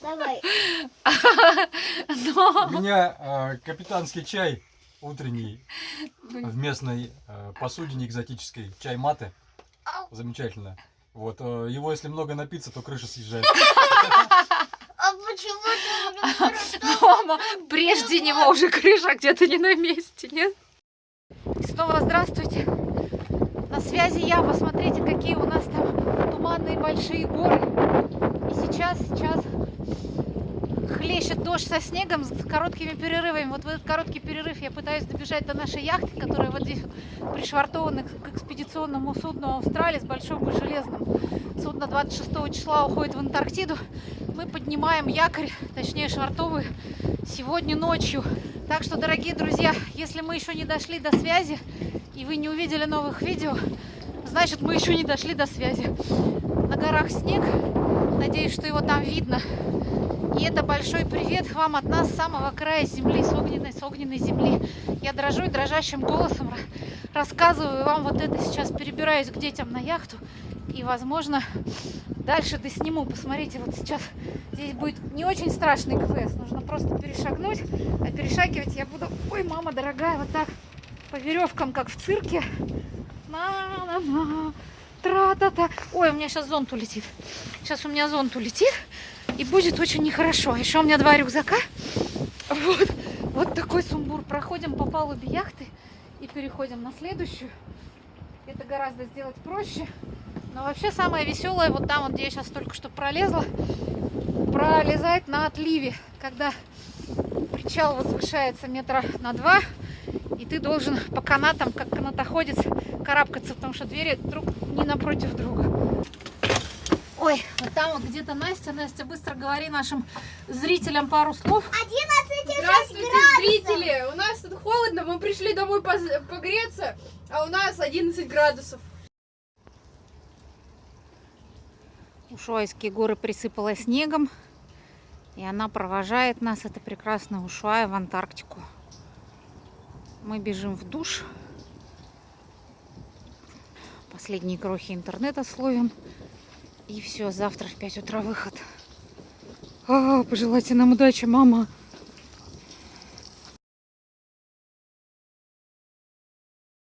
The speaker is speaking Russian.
Давай. Но... У меня э, капитанский чай утренний в местной э, посудине экзотической. Чай маты. Замечательно. Вот, э, его если много напиться, то крыша съезжает. А почему ты Мама, прежде него уже крыша где-то не на месте, нет? Снова здравствуйте. На связи я. Посмотрите, какие у нас там туманные большие горы. Сейчас, сейчас хлещет дождь со снегом с короткими перерывами. Вот в этот короткий перерыв я пытаюсь добежать до нашей яхты, которая вот здесь вот пришвартована к экспедиционному судну Австралии с большим и железным. Судно 26 числа уходит в Антарктиду. Мы поднимаем якорь, точнее швартовый, сегодня ночью. Так что, дорогие друзья, если мы еще не дошли до связи и вы не увидели новых видео, значит мы еще не дошли до связи. На горах снег. Надеюсь, что его там видно. И это большой привет вам от нас с самого края земли, с огненной, с огненной земли. Я дрожу и дрожащим голосом ра- рассказываю вам вот это сейчас. Перебираюсь к детям на яхту. И, возможно, дальше досниму. Посмотрите, вот сейчас здесь будет не очень страшный КВС. Нужно просто перешагнуть. А перешагивать я буду, ой, мама дорогая, вот так по веревкам, как в цирке. На-на-на, тра-та-та. Ой, у меня сейчас зонт улетит. Сейчас у меня зонт улетит. И будет очень нехорошо. Еще у меня два рюкзака. Вот, вот такой сумбур. Проходим по палубе яхты и переходим на следующую. Это гораздо сделать проще. Но вообще самое веселое, вот там, вот, где я сейчас только что пролезла, пролезать на отливе, когда причал возвышается метра на два, и ты должен по канатам, как канатоходец, карабкаться, потому что двери друг не напротив друга. Ой, вот там вот где-то Настя. Настя, быстро говори нашим зрителям пару слов. 11 Здравствуйте, зрители! У нас тут холодно, мы пришли домой погреться, а у нас 11 градусов. Ушуайские горы присыпало снегом, и она провожает нас, это прекрасная Ушуая, в Антарктику. Мы бежим в душ. Последние крохи интернета словим. И все, завтра в 5 утра выход. А, пожелайте нам удачи, мама.